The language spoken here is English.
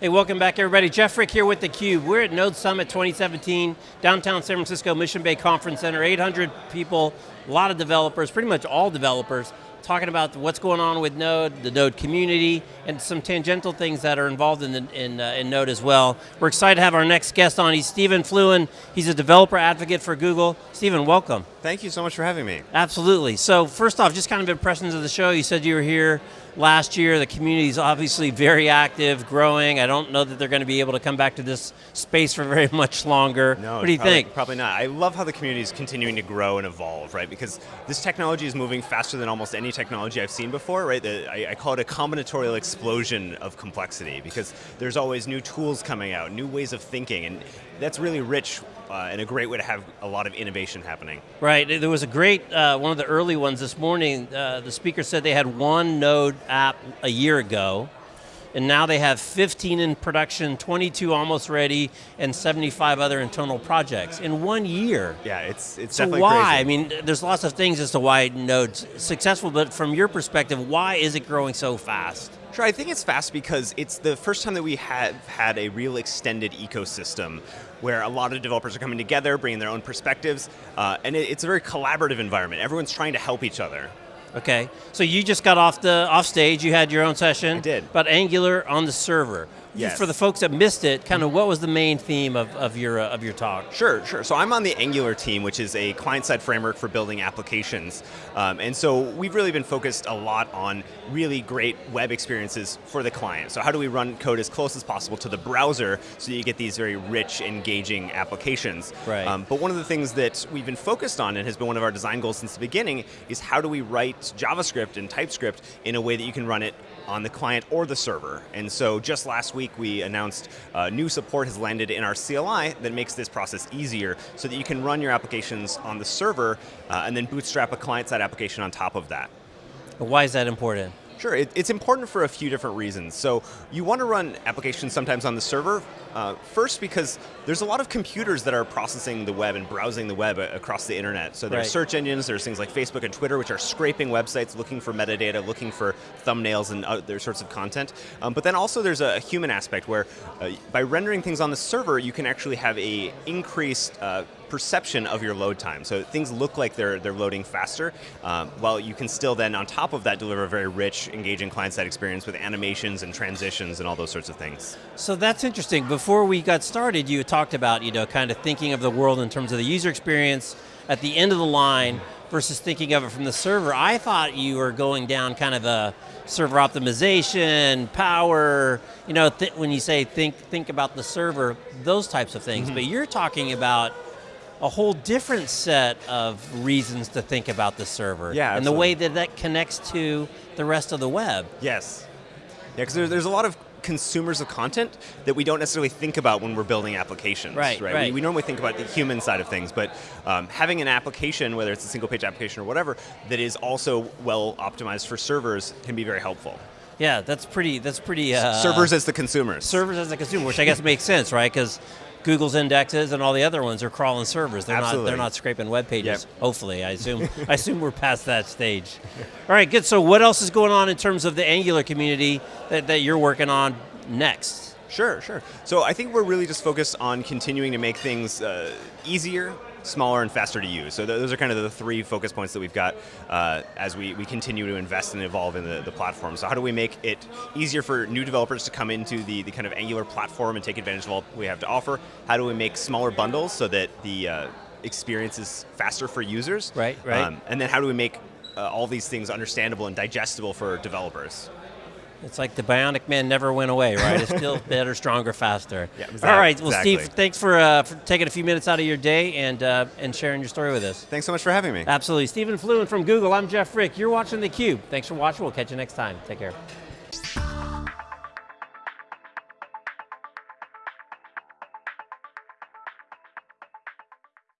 Hey, welcome back everybody. Jeff Frick here with theCUBE. We're at Node Summit 2017, downtown San Francisco, Mission Bay Conference Center, 800 people, a lot of developers, pretty much all developers, talking about what's going on with Node, the Node community, and some tangential things that are involved in, the, in, uh, in Node as well. We're excited to have our next guest on. He's Stephen Fluin. He's a developer advocate for Google. Stephen, welcome. Thank you so much for having me. Absolutely. So first off, just kind of impressions of the show. You said you were here last year. The community is obviously very active, growing. I don't know that they're going to be able to come back to this space for very much longer. No, what do you probably, think? Probably not. I love how the community is continuing to grow and evolve, right? Because this technology is moving faster than almost any technology I've seen before, right? The, I, I call it a combinatorial explosion of complexity because there's always new tools coming out, new ways of thinking, and that's really rich uh, and a great way to have a lot of innovation happening. Right, there was a great, uh, one of the early ones this morning, uh, the speaker said they had one Node app a year ago, and now they have 15 in production, 22 almost ready, and 75 other internal projects in one year. Yeah, it's, it's so definitely why? crazy. I mean, there's lots of things as to why Node's successful, but from your perspective, why is it growing so fast? Sure, I think it's fast because it's the first time that we have had a real extended ecosystem where a lot of developers are coming together, bringing their own perspectives, uh, and it, it's a very collaborative environment. Everyone's trying to help each other. Okay, so you just got off the off stage. You had your own session. I did. About Angular on the server. Yes. For the folks that missed it, kind of what was the main theme of, of your uh, of your talk? Sure, sure. So I'm on the Angular team, which is a client-side framework for building applications. Um, and so we've really been focused a lot on really great web experiences for the client. So how do we run code as close as possible to the browser so that you get these very rich, engaging applications. Right. Um, but one of the things that we've been focused on and has been one of our design goals since the beginning is how do we write JavaScript and TypeScript in a way that you can run it on the client or the server. And so just last week we announced uh, new support has landed in our CLI that makes this process easier so that you can run your applications on the server uh, and then bootstrap a client-side application on top of that. Why is that important? Sure, it, it's important for a few different reasons. So you want to run applications sometimes on the server. Uh, first, because there's a lot of computers that are processing the web and browsing the web across the internet. So there's right. search engines, there's things like Facebook and Twitter, which are scraping websites, looking for metadata, looking for thumbnails and other sorts of content. Um, but then also there's a, human aspect where uh, by rendering things on the server, you can actually have a increased uh, perception of your load time. So things look like they're, they're loading faster, um, while you can still then, on top of that, deliver a very rich, engaging client-side experience with animations and transitions and all those sorts of things. So that's interesting. Before we got started, you talked about, you know, kind of thinking of the world in terms of the user experience at the end of the line versus thinking of it from the server. I thought you were going down kind of a server optimization, power, you know, when you say think, think about the server, those types of things. Mm -hmm. But you're talking about a whole different set of reasons to think about the server. Yeah, And the way that that connects to the rest of the web. Yes. Yeah, because there's, there's a lot of consumers of content that we don't necessarily think about when we're building applications. Right, right. right. We, we normally think about the human side of things, but um, having an application, whether it's a single page application or whatever, that is also well optimized for servers can be very helpful. Yeah, that's pretty, that's pretty... Uh, servers as the consumers. Servers as the consumer, which I guess makes sense, right? Because Google's indexes and all the other ones are crawling servers. They're Absolutely. not they're not scraping web pages. Yep. Hopefully, I assume I assume we're past that stage. All right, good. So what else is going on in terms of the Angular community that, that you're working on next? Sure, sure. So I think we're really just focused on continuing to make things uh, easier, smaller and faster to use. So th those are kind of the three focus points that we've got uh, as we, we continue to invest and evolve in the, the platform. So how do we make it easier for new developers to come into the, the kind of Angular platform and take advantage of all we have to offer? How do we make smaller bundles so that the uh, experience is faster for users? Right, right. Um, and then how do we make uh, all these things understandable and digestible for developers? It's like the Bionic Man never went away, right? it's still better, stronger, faster. Yeah, exactly. All right, well, exactly. Steve, thanks for, uh, for taking a few minutes out of your day and uh, and sharing your story with us. Thanks so much for having me. Absolutely. Stephen Fluin from Google. I'm Jeff Frick. You're watching theCUBE. Thanks for watching. We'll catch you next time. Take care.